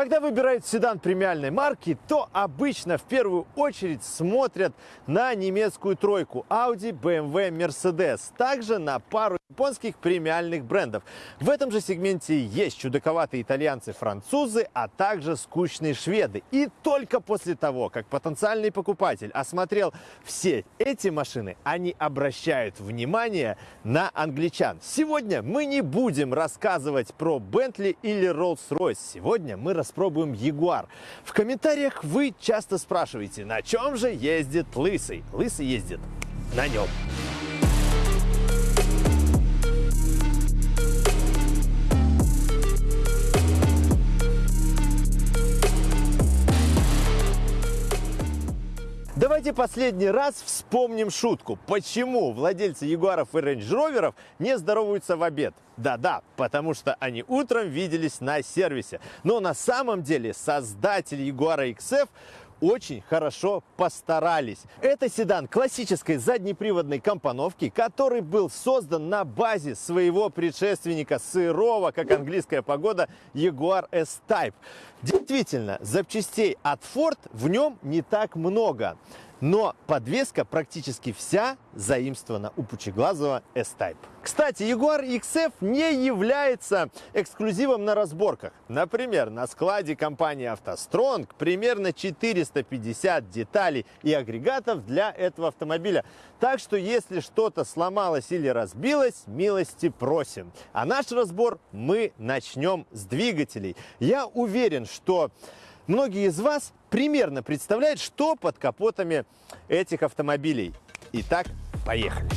Когда выбирают седан премиальной марки, то обычно в первую очередь смотрят на немецкую тройку Audi, BMW, Mercedes, также на пару японских премиальных брендов. В этом же сегменте есть чудаковатые итальянцы-французы, а также скучные шведы. И только после того, как потенциальный покупатель осмотрел все эти машины, они обращают внимание на англичан. Сегодня мы не будем рассказывать про Bentley или Rolls-Royce. Сегодня мы распробуем Jaguar. В комментариях вы часто спрашиваете, на чем же ездит Лысый. Лысый ездит на нем. Давайте последний раз вспомним шутку. Почему владельцы Ягуаров и Рейндж Роверов не здороваются в обед? Да-да, потому что они утром виделись на сервисе. Но на самом деле создатель Ягуара XF очень хорошо постарались. Это седан классической заднеприводной компоновки, который был создан на базе своего предшественника сырого, как английская погода, Jaguar S-Type. Действительно, запчастей от Ford в нем не так много. Но подвеска практически вся заимствована у пучеглазого S-Type. Кстати, Jaguar XF не является эксклюзивом на разборках. Например, на складе компании AutoStrong примерно 450 деталей и агрегатов для этого автомобиля. Так что, если что-то сломалось или разбилось, милости просим. А наш разбор мы начнем с двигателей. Я уверен, что Многие из вас примерно представляют, что под капотами этих автомобилей. Итак, поехали!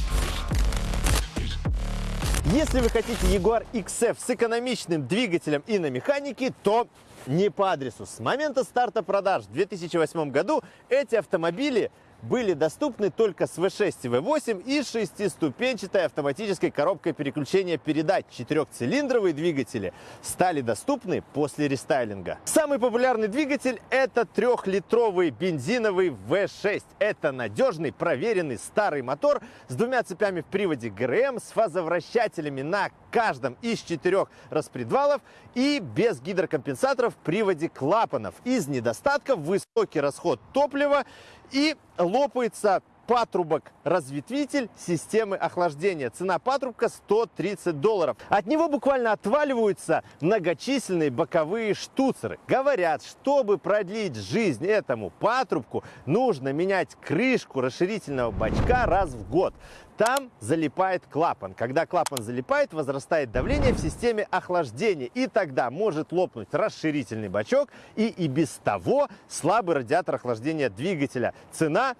Если вы хотите Jaguar XF с экономичным двигателем и на механике, то не по адресу. С момента старта продаж в 2008 году эти автомобили были доступны только с V6 и V8 и шестиступенчатой автоматической коробкой переключения передач. Четырехцилиндровые двигатели стали доступны после рестайлинга. Самый популярный двигатель это трехлитровый бензиновый V6. Это надежный, проверенный старый мотор с двумя цепями в приводе ГРМ, с фазовращателями на каждом из четырех распредвалов и без гидрокомпенсаторов в приводе клапанов. Из недостатков высокий расход топлива и лопается патрубок разветвитель системы охлаждения. Цена патрубка 130 долларов. От него буквально отваливаются многочисленные боковые штуцеры. Говорят, чтобы продлить жизнь этому патрубку, нужно менять крышку расширительного бачка раз в год. Там залипает клапан. Когда клапан залипает, возрастает давление в системе охлаждения. И тогда может лопнуть расширительный бачок и и без того слабый радиатор охлаждения двигателя. Цена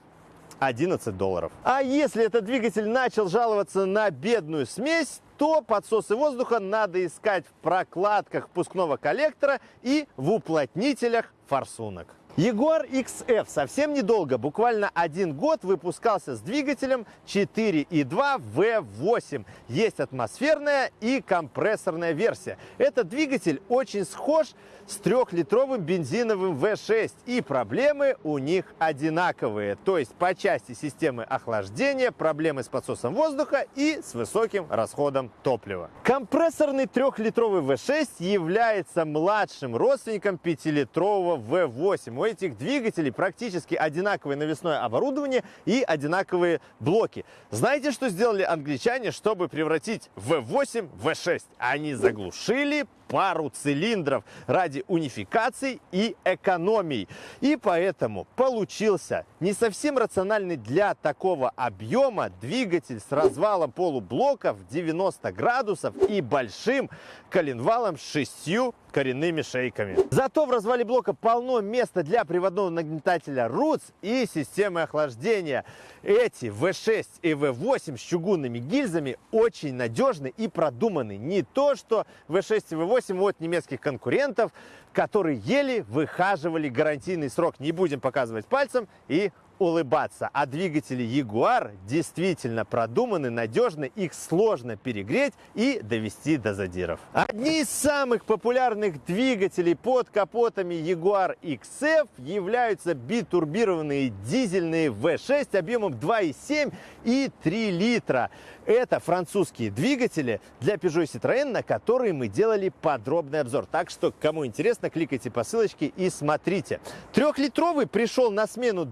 11 долларов. А если этот двигатель начал жаловаться на бедную смесь, то подсосы воздуха надо искать в прокладках впускного коллектора и в уплотнителях форсунок. Jaguar XF совсем недолго, буквально один год, выпускался с двигателем 4.2 V8. Есть атмосферная и компрессорная версия. Этот двигатель очень схож с трехлитровым бензиновым V6. И проблемы у них одинаковые. То есть по части системы охлаждения, проблемы с подсосом воздуха и с высоким расходом топлива. Компрессорный трехлитровый V6 является младшим родственником пятилитрового V8 у этих двигателей практически одинаковое навесное оборудование и одинаковые блоки. Знаете, что сделали англичане, чтобы превратить V8 в V6? Они заглушили пару цилиндров ради унификации и экономии. И поэтому получился не совсем рациональный для такого объема двигатель с развалом полублока в 90 градусов и большим коленвалом с шестью коренными шейками. Зато в развале блока полно места для приводного нагнетателя RUTS и системы охлаждения. Эти V6 и V8 с чугунными гильзами очень надежны и продуманы. Не то, что V6 и V8 от немецких конкурентов, которые еле выхаживали гарантийный срок. Не будем показывать пальцем и улыбаться. А двигатели Jaguar действительно продуманы, надежны, их сложно перегреть и довести до задиров. Одни из самых популярных двигателей под капотами Jaguar XF являются битурбированные дизельные V6 объемом 2,7 и 3 литра. Это французские двигатели для Peugeot и Citroën, на которые мы делали подробный обзор. Так что, кому интересно, кликайте по ссылочке и смотрите. Трехлитровый пришел на смену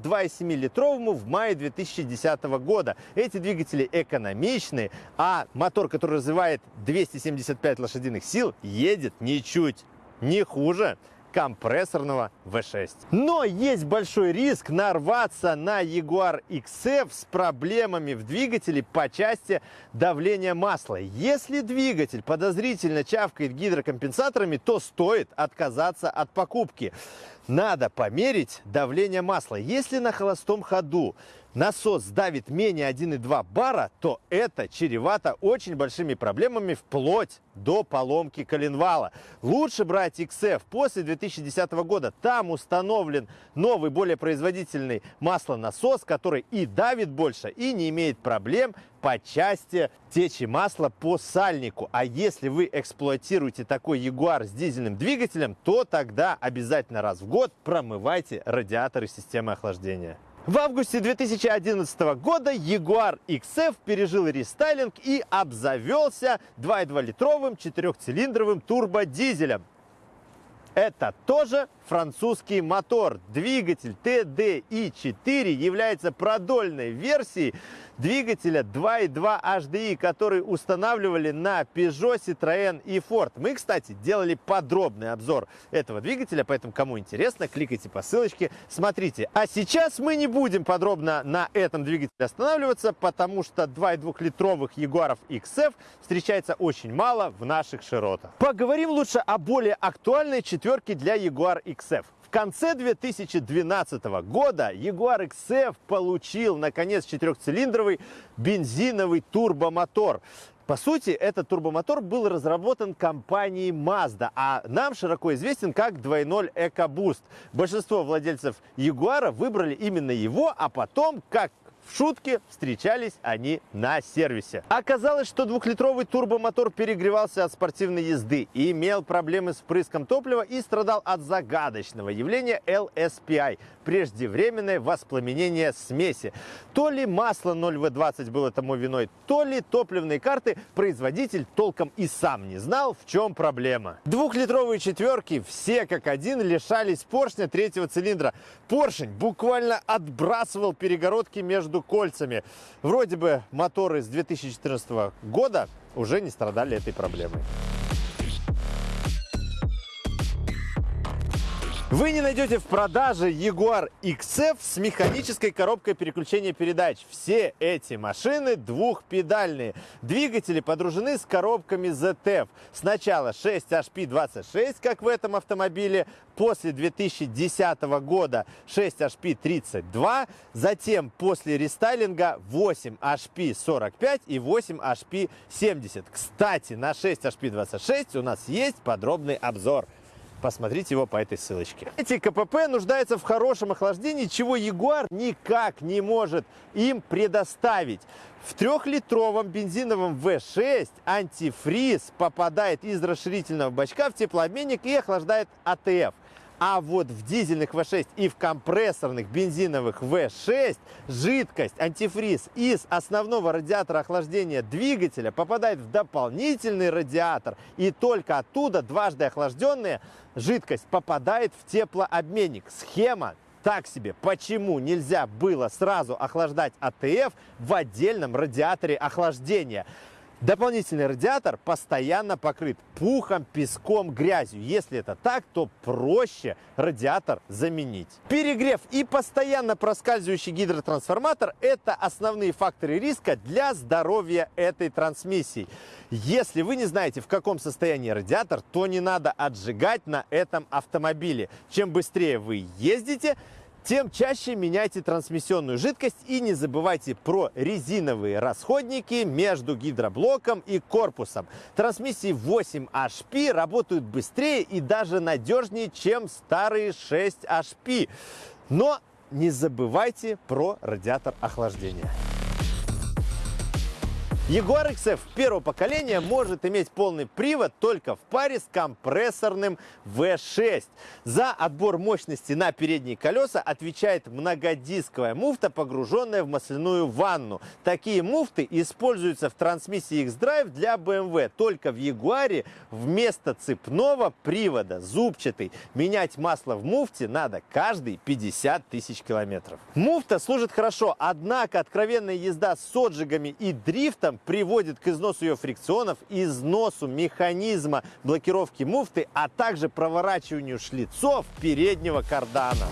2,7-литровому в мае 2010 года. Эти двигатели экономичные, а мотор, который развивает 275 лошадиных сил, едет ничуть не хуже компрессорного V6. Но есть большой риск нарваться на Jaguar XF с проблемами в двигателе по части давления масла. Если двигатель подозрительно чавкает гидрокомпенсаторами, то стоит отказаться от покупки. Надо померить давление масла. Если на холостом ходу насос давит менее 1,2 бара, то это чревато очень большими проблемами вплоть до поломки коленвала. Лучше брать XF после 2010 года. Там установлен новый, более производительный маслонасос, который и давит больше, и не имеет проблем по части течи масла по сальнику. А если вы эксплуатируете такой Jaguar с дизельным двигателем, то тогда обязательно раз в год промывайте радиаторы системы охлаждения. В августе 2011 года Jaguar XF пережил рестайлинг и обзавелся 2,2-литровым четырехцилиндровым турбодизелем. Это тоже французский мотор. Двигатель TDI-4 является продольной версией двигателя 2.2 HDI, который устанавливали на Peugeot, Citroën и Ford. Мы, кстати, делали подробный обзор этого двигателя, поэтому кому интересно, кликайте по ссылочке, смотрите. А сейчас мы не будем подробно на этом двигателе останавливаться, потому что 2,2-литровых Jaguar XF встречается очень мало в наших широтах. Поговорим лучше о более актуальной четверке для Jaguar XF конце 2012 года Jaguar XF получил, наконец, четырехцилиндровый бензиновый турбомотор. По сути, этот турбомотор был разработан компанией Mazda, а нам широко известен как 2.0 EcoBoost. Большинство владельцев Jaguar выбрали именно его, а потом, как в шутке встречались они на сервисе. Оказалось, что двухлитровый турбомотор перегревался от спортивной езды, имел проблемы с впрыском топлива и страдал от загадочного явления LSPI – преждевременное воспламенение смеси. То ли масло 0В20 было тому виной, то ли топливные карты производитель толком и сам не знал, в чем проблема. Двухлитровые четверки все как один лишались поршня третьего цилиндра. Поршень буквально отбрасывал перегородки кольцами. Вроде бы моторы с 2014 года уже не страдали этой проблемой. Вы не найдете в продаже Jaguar XF с механической коробкой переключения передач. Все эти машины двухпедальные. Двигатели подружены с коробками ZF. Сначала 6HP26, как в этом автомобиле, после 2010 года 6HP32, затем после рестайлинга 8HP45 и 8HP70. Кстати, на 6HP26 у нас есть подробный обзор. Посмотрите его по этой ссылочке. Эти КПП нуждаются в хорошем охлаждении, чего Ягуар никак не может им предоставить. В трехлитровом бензиновом V6 антифриз попадает из расширительного бачка в теплообменник и охлаждает АТФ. А вот в дизельных V6 и в компрессорных бензиновых V6 жидкость, антифриз из основного радиатора охлаждения двигателя попадает в дополнительный радиатор. И только оттуда дважды охлажденная жидкость попадает в теплообменник. Схема так себе. Почему нельзя было сразу охлаждать АТФ в отдельном радиаторе охлаждения? Дополнительный радиатор постоянно покрыт пухом, песком, грязью. Если это так, то проще радиатор заменить. Перегрев и постоянно проскальзывающий гидротрансформатор – это основные факторы риска для здоровья этой трансмиссии. Если вы не знаете, в каком состоянии радиатор, то не надо отжигать на этом автомобиле. Чем быстрее вы ездите, тем чаще меняйте трансмиссионную жидкость и не забывайте про резиновые расходники между гидроблоком и корпусом. Трансмиссии 8HP работают быстрее и даже надежнее, чем старые 6HP. Но не забывайте про радиатор охлаждения. Jaguar XF первого поколения может иметь полный привод только в паре с компрессорным V6. За отбор мощности на передние колеса отвечает многодисковая муфта, погруженная в масляную ванну. Такие муфты используются в трансмиссии X-Drive для BMW. Только в Jaguar вместо цепного привода зубчатый. Менять масло в муфте надо каждые 50 тысяч километров. Муфта служит хорошо, однако откровенная езда с отжигами и дрифтом приводит к износу ее фрикционов, износу механизма блокировки муфты, а также проворачиванию шлицов переднего кардана.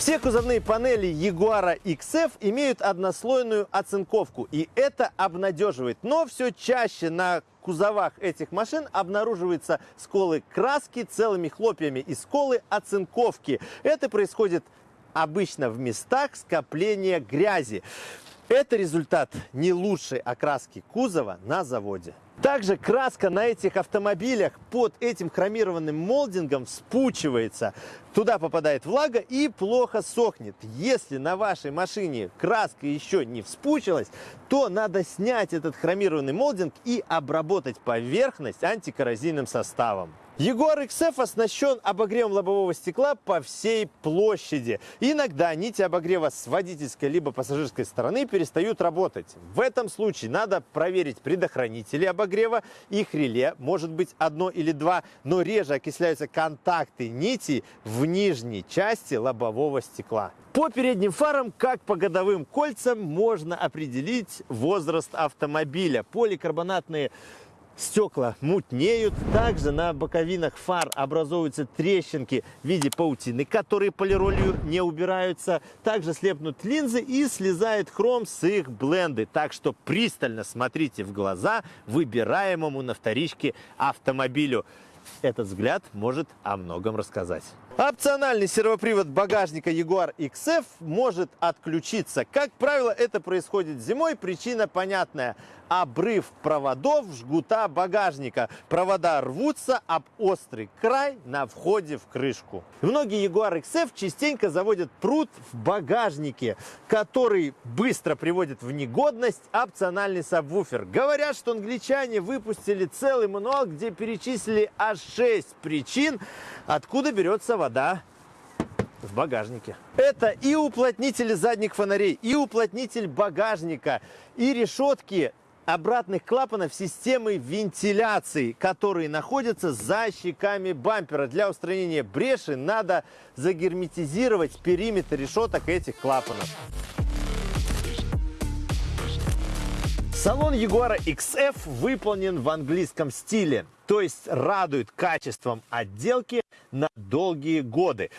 Все кузовные панели Jaguar XF имеют однослойную оцинковку, и это обнадеживает. Но все чаще на кузовах этих машин обнаруживаются сколы краски целыми хлопьями и сколы оцинковки. Это происходит обычно в местах скопления грязи. Это результат не лучшей окраски кузова на заводе. Также краска на этих автомобилях под этим хромированным молдингом вспучивается. Туда попадает влага и плохо сохнет. Если на вашей машине краска еще не вспучилась, то надо снять этот хромированный молдинг и обработать поверхность антикоррозийным составом. Jaguar XF оснащен обогревом лобового стекла по всей площади. Иногда нити обогрева с водительской либо пассажирской стороны перестают работать. В этом случае надо проверить предохранители обогрева. Их реле может быть одно или два, но реже окисляются контакты нити в нижней части лобового стекла. По передним фарам, как по годовым кольцам, можно определить возраст автомобиля. Поликарбонатные стекла мутнеют. Также на боковинах фар образуются трещинки в виде паутины, которые полиролью не убираются. Также слепнут линзы и слезает хром с их бленды. Так что пристально смотрите в глаза выбираемому на вторичке автомобилю. Этот взгляд может о многом рассказать. Опциональный сервопривод багажника Jaguar XF может отключиться. Как правило, это происходит зимой. Причина понятная. Обрыв проводов жгута багажника. Провода рвутся об острый край на входе в крышку. Многие Jaguar XF частенько заводят пруд в багажнике, который быстро приводит в негодность опциональный сабвуфер. Говорят, что англичане выпустили целый мануал, где перечислили аж 6 причин, откуда берется вода в багажнике. Это и уплотнители задних фонарей, и уплотнитель багажника, и решетки обратных клапанов системы вентиляции, которые находятся за щеками бампера. Для устранения бреши надо загерметизировать периметр решеток этих клапанов. Салон Jaguar XF выполнен в английском стиле, то есть радует качеством отделки на долгие годы.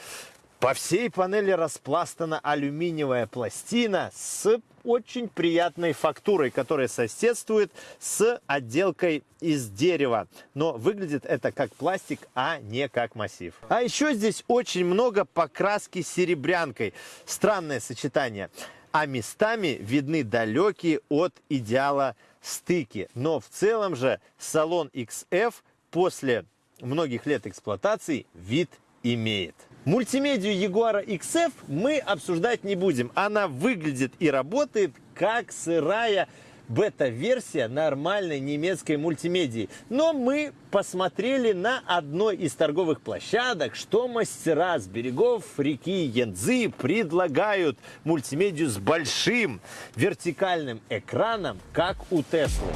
По всей панели распластана алюминиевая пластина с очень приятной фактурой, которая соседствует с отделкой из дерева. Но выглядит это как пластик, а не как массив. А еще здесь очень много покраски серебрянкой. Странное сочетание а местами видны далекие от идеала стыки. Но в целом же салон XF после многих лет эксплуатации вид имеет. Мультимедию Jaguar XF мы обсуждать не будем. Она выглядит и работает как сырая бета-версия нормальной немецкой мультимедии. Но мы посмотрели на одной из торговых площадок, что мастера с берегов реки Янцзы предлагают мультимедию с большим вертикальным экраном, как у Теслы.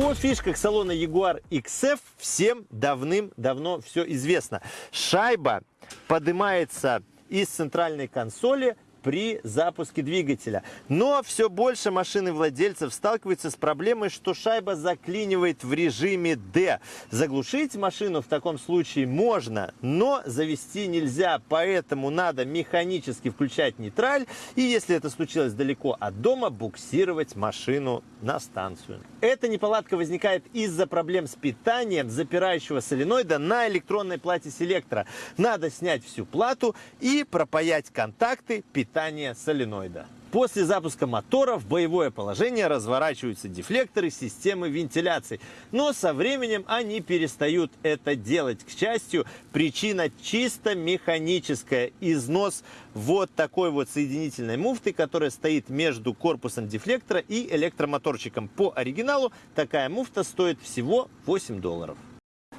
О фишках салона Jaguar XF всем давным-давно все известно. Шайба поднимается из центральной консоли при запуске двигателя. Но все больше машины владельцев сталкиваются с проблемой, что шайба заклинивает в режиме D. Заглушить машину в таком случае можно, но завести нельзя, поэтому надо механически включать нейтраль и, если это случилось далеко от дома, буксировать машину на станцию. Эта неполадка возникает из-за проблем с питанием запирающего соленоида на электронной плате селектора. Надо снять всю плату и пропаять контакты питания питания соленоида. После запуска мотора в боевое положение разворачиваются дефлекторы системы вентиляции. Но со временем они перестают это делать. К счастью, причина чисто механическая. Износ вот такой вот соединительной муфты, которая стоит между корпусом дефлектора и электромоторчиком. По оригиналу такая муфта стоит всего 8 долларов.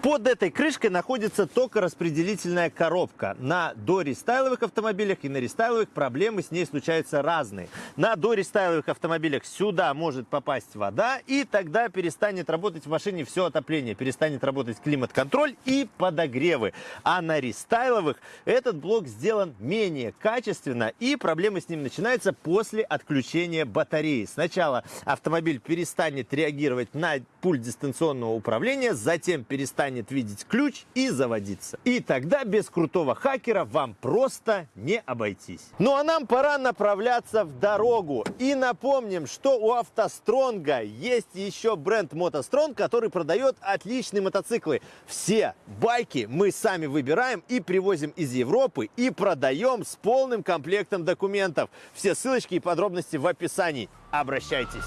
Под этой крышкой находится токораспределительная коробка. На дорестайловых автомобилях и на рестайловых проблемы с ней случаются разные. На дорестайловых автомобилях сюда может попасть вода, и тогда перестанет работать в машине все отопление, перестанет работать климат-контроль и подогревы. А на рестайловых этот блок сделан менее качественно, и проблемы с ним начинаются после отключения батареи. Сначала автомобиль перестанет реагировать на пульт дистанционного управления, затем перестанет перестанет видеть ключ и заводиться. И тогда без крутого хакера вам просто не обойтись. Ну а нам пора направляться в дорогу. И напомним, что у автостронга есть еще бренд мотостронг, который продает отличные мотоциклы. Все байки мы сами выбираем и привозим из Европы и продаем с полным комплектом документов. Все ссылочки и подробности в описании. Обращайтесь.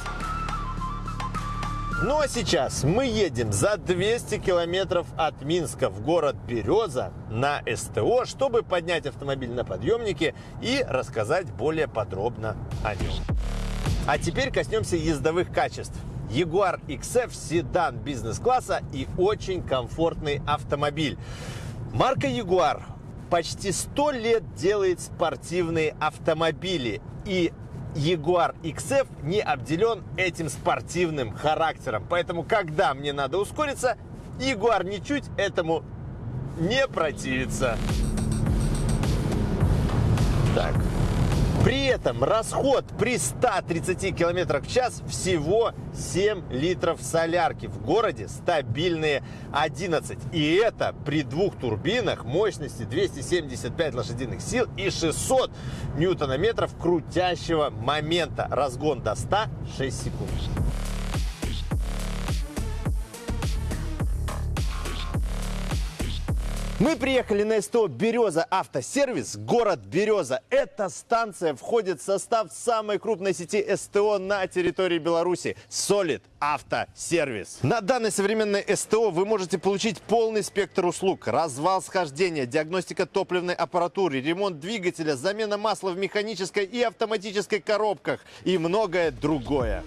Ну а сейчас мы едем за 200 километров от Минска в город Береза на СТО, чтобы поднять автомобиль на подъемнике и рассказать более подробно о нем. А теперь коснемся ездовых качеств. Jaguar XF седан бизнес-класса и очень комфортный автомобиль. Марка Jaguar почти 100 лет делает спортивные автомобили. И Jaguar XF не обделен этим спортивным характером. Поэтому, когда мне надо ускориться, Jaguar ничуть этому не противится. Так. При этом расход при 130 км в час всего 7 литров солярки. В городе стабильные 11. И это при двух турбинах мощности 275 лошадиных сил и 600 ньютонометров крутящего момента. Разгон до 100 6 секунд. Мы приехали на СТО «Береза Автосервис», город Береза. Эта станция входит в состав самой крупной сети СТО на территории Беларуси – Solid Автосервис. На данной современной СТО вы можете получить полный спектр услуг. Развал схождения, диагностика топливной аппаратуры, ремонт двигателя, замена масла в механической и автоматической коробках и многое другое.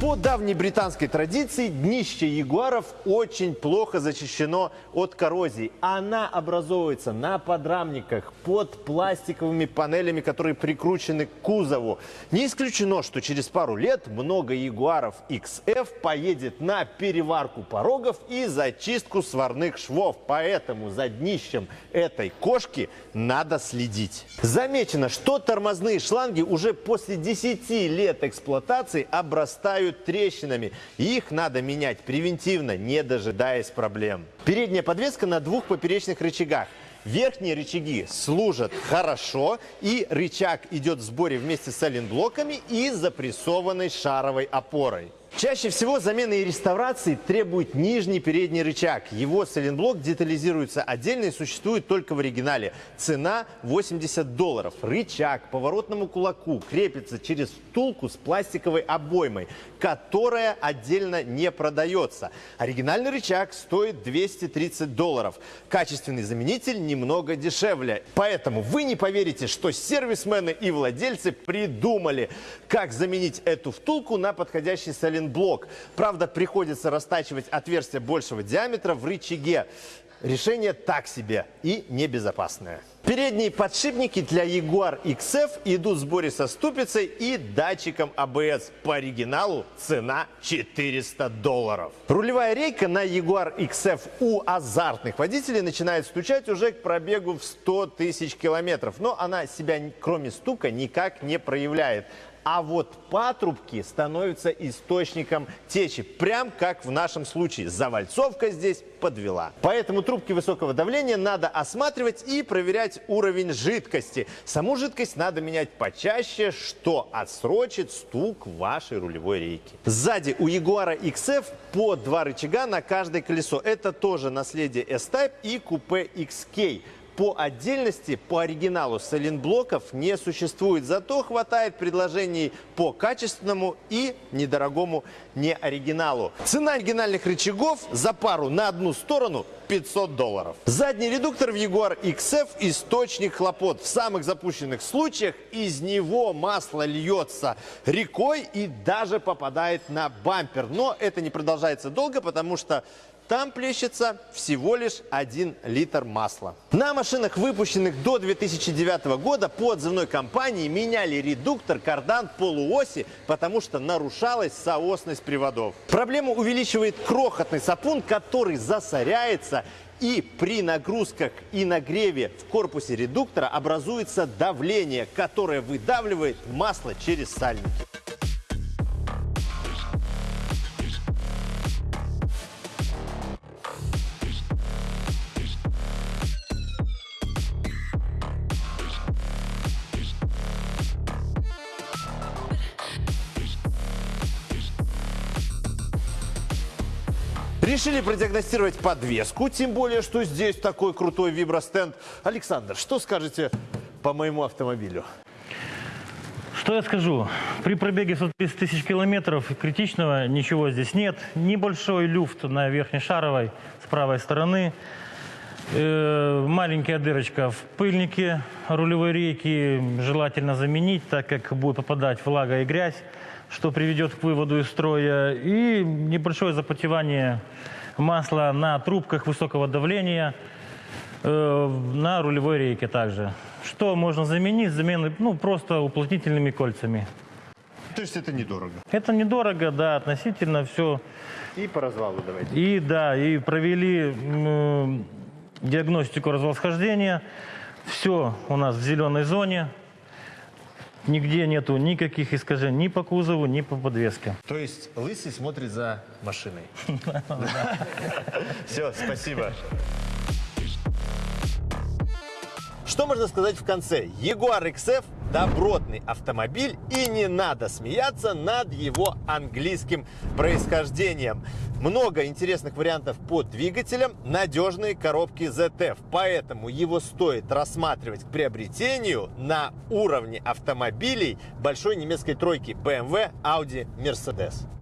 По давней британской традиции днище ягуаров очень плохо защищено от коррозии. Она образовывается на подрамниках под пластиковыми панелями, которые прикручены к кузову. Не исключено, что через пару лет много ягуаров XF поедет на переварку порогов и зачистку сварных швов. Поэтому за днищем этой кошки надо следить. Замечено, что тормозные шланги уже после 10 лет эксплуатации обрастают обрастают трещинами. Их надо менять превентивно, не дожидаясь проблем. Передняя подвеска на двух поперечных рычагах. Верхние рычаги служат хорошо, и рычаг идет в сборе вместе с сайлентблоками и запрессованной шаровой опорой. Чаще всего замены и реставрации требует нижний передний рычаг. Его сайлентблок детализируется отдельно и существует только в оригинале. Цена 80 долларов. Рычаг поворотному кулаку крепится через втулку с пластиковой обоймой, которая отдельно не продается. Оригинальный рычаг стоит 230 долларов. Качественный заменитель немного дешевле. Поэтому вы не поверите, что сервисмены и владельцы придумали, как заменить эту втулку на подходящий сайлентблок. Правда, приходится растачивать отверстие большего диаметра в рычаге. Решение так себе и небезопасное. Передние подшипники для Jaguar XF идут в сборе со ступицей и датчиком ABS. По оригиналу цена 400 долларов. Рулевая рейка на Jaguar XF у азартных водителей начинает стучать уже к пробегу в 100 тысяч километров. Но она себя, кроме стука, никак не проявляет. А вот патрубки становятся источником течи, прям как в нашем случае. Завальцовка здесь подвела. Поэтому трубки высокого давления надо осматривать и проверять уровень жидкости. Саму жидкость надо менять почаще, что отсрочит стук вашей рулевой рейки. Сзади у Jaguar XF по два рычага на каждое колесо. Это тоже наследие S-Type и купе XK. По отдельности, по оригиналу сайлентблоков не существует, зато хватает предложений по качественному и недорогому неоригиналу. Цена оригинальных рычагов за пару на одну сторону 500 долларов. Задний редуктор в Jaguar XF – источник хлопот. В самых запущенных случаях из него масло льется рекой и даже попадает на бампер. Но это не продолжается долго, потому что там плещется всего лишь 1 литр масла. На машинах, выпущенных до 2009 года по отзывной компании меняли редуктор, кардан, полуоси, потому что нарушалась соосность приводов. Проблему увеличивает крохотный сапун, который засоряется и при нагрузках и нагреве в корпусе редуктора образуется давление, которое выдавливает масло через сальники. Решили продиагностировать подвеску, тем более, что здесь такой крутой вибростенд. Александр, что скажете по моему автомобилю? Что я скажу? При пробеге 130 тысяч километров критичного ничего здесь нет. Небольшой люфт на верхней шаровой с правой стороны. Э, маленькая дырочка в пыльнике рулевой рейки. Желательно заменить, так как будет попадать влага и грязь что приведет к выводу из строя, и небольшое запотевание масла на трубках высокого давления э, на рулевой рейке также. Что можно заменить? Замены, ну, просто уплотнительными кольцами. То есть это недорого? Это недорого, да, относительно все. И по развалу давайте. И да, и провели э, диагностику развалсхождения. Все у нас в зеленой зоне. Нигде нету никаких искажений ни по кузову, ни по подвеске. То есть Лысый смотрит за машиной. Все, спасибо. Что можно сказать в конце? Jaguar XF – добротный автомобиль, и не надо смеяться над его английским происхождением. Много интересных вариантов по двигателям, надежные коробки ZF, поэтому его стоит рассматривать к приобретению на уровне автомобилей большой немецкой тройки BMW, Audi, Mercedes.